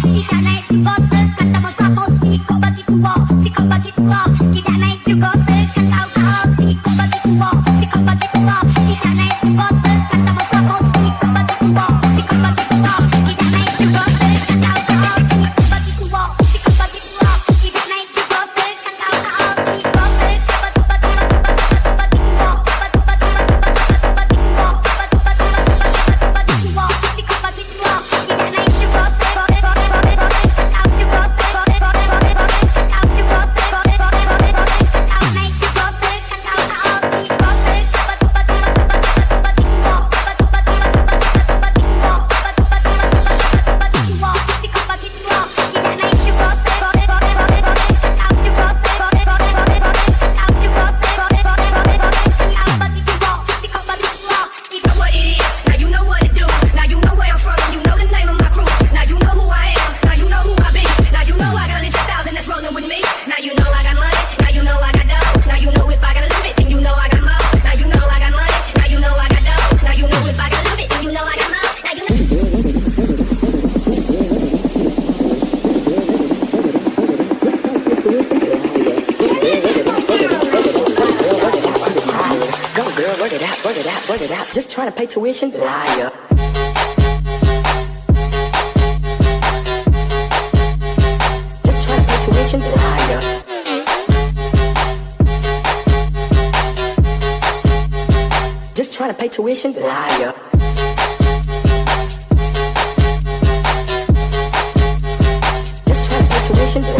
Tidak naik di botol, kacamata posisi, kau bagi dua, si kau bagi dua, tidak naik out, work it out, work it out. Just trying to pay tuition, liar. Just trying to pay tuition, liar. Just trying to pay tuition, liar. Just trying to pay tuition, liar.